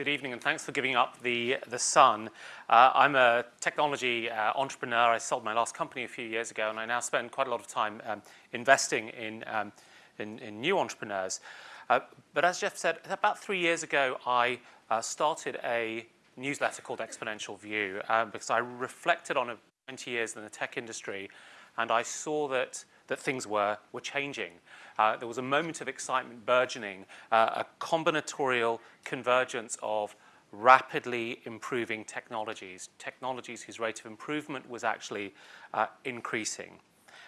Good evening, and thanks for giving up the, the sun. Uh, I'm a technology uh, entrepreneur. I sold my last company a few years ago, and I now spend quite a lot of time um, investing in, um, in, in, new entrepreneurs. Uh, but as Jeff said, about three years ago, I uh, started a newsletter called Exponential View um, because I reflected on 20 years in the tech industry, and I saw that that things were, were changing. Uh, there was a moment of excitement burgeoning, uh, a combinatorial convergence of rapidly improving technologies, technologies whose rate of improvement was actually uh, increasing.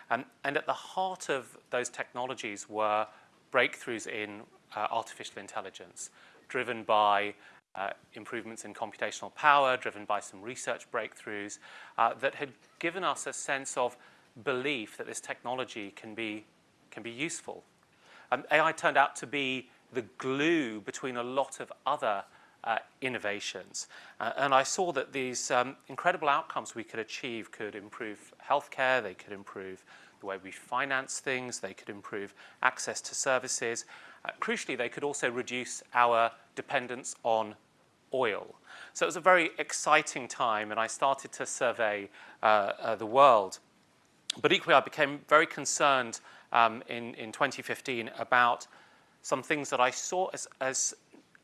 And at the heart of those technologies were breakthroughs in uh, artificial intelligence, driven by uh, improvements in computational power, driven by some research breakthroughs uh, that had given us a sense of belief that this technology can be, can be useful. Um, AI turned out to be the glue between a lot of other uh, innovations. Uh, and I saw that these um, incredible outcomes we could achieve could improve healthcare, they could improve the way we finance things, they could improve access to services. Uh, crucially, they could also reduce our dependence on oil. So it was a very exciting time, and I started to survey uh, uh, the world. But equally, I became very concerned um, in, in 2015 about some things that I saw as, as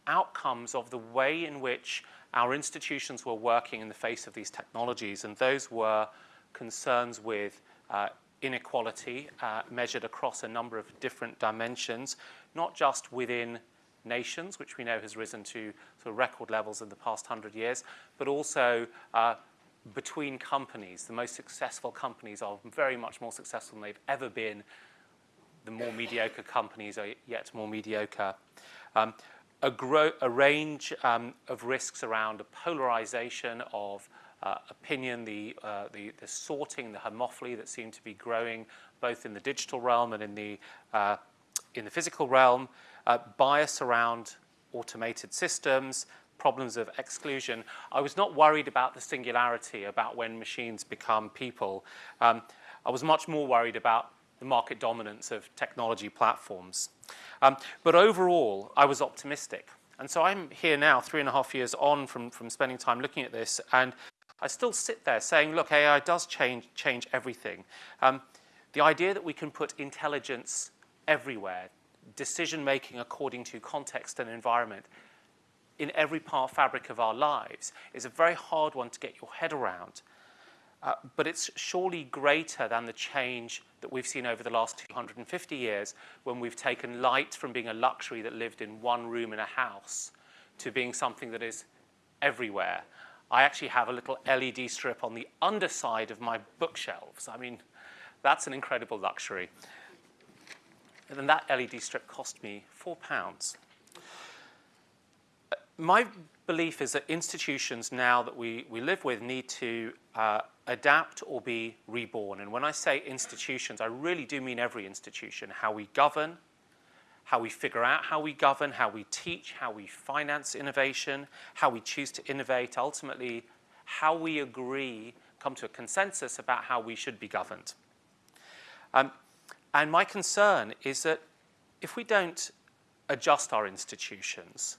outcomes of the way in which our institutions were working in the face of these technologies, and those were concerns with uh, inequality uh, measured across a number of different dimensions, not just within nations, which we know has risen to sort of record levels in the past hundred years, but also uh, between companies. The most successful companies are very much more successful than they've ever been. The more mediocre companies are yet more mediocre. Um, a, a, range um, of risks around a polarization of uh, opinion, the, uh, the, the, sorting, the homophily that seem to be growing both in the digital realm and in the, uh, in the physical realm, uh, bias around automated systems, problems of exclusion, I was not worried about the singularity, about when machines become people. Um, I was much more worried about the market dominance of technology platforms. Um, but overall, I was optimistic. And so I'm here now, three and a half years on from, from spending time looking at this, and I still sit there saying, look, AI does change, change everything. Um, the idea that we can put intelligence everywhere, decision-making according to context and environment, in every part fabric of our lives is a very hard one to get your head around. Uh, but it's surely greater than the change that we've seen over the last 250 years when we've taken light from being a luxury that lived in one room in a house to being something that is everywhere. I actually have a little LED strip on the underside of my bookshelves. I mean, that's an incredible luxury. And then that LED strip cost me four pounds my belief is that institutions now that we, we live with need to uh, adapt or be reborn. And when I say institutions, I really do mean every institution, how we govern, how we figure out how we govern, how we teach, how we finance innovation, how we choose to innovate, ultimately how we agree, come to a consensus about how we should be governed. Um, and my concern is that if we don't adjust our institutions,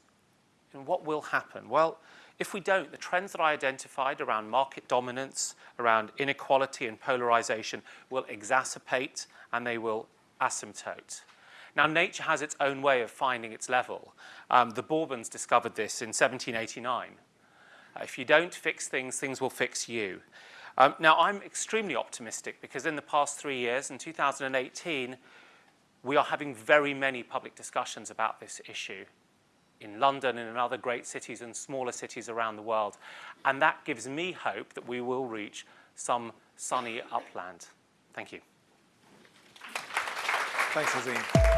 and what will happen? Well, if we don't, the trends that I identified around market dominance, around inequality and polarization will exacerbate and they will asymptote. Now, nature has its own way of finding its level. Um, the Bourbons discovered this in 1789. Uh, if you don't fix things, things will fix you. Um, now, I'm extremely optimistic because in the past three years, in 2018, we are having very many public discussions about this issue in London and in other great cities and smaller cities around the world. And that gives me hope that we will reach some sunny upland. Thank you. Thanks, Azeem.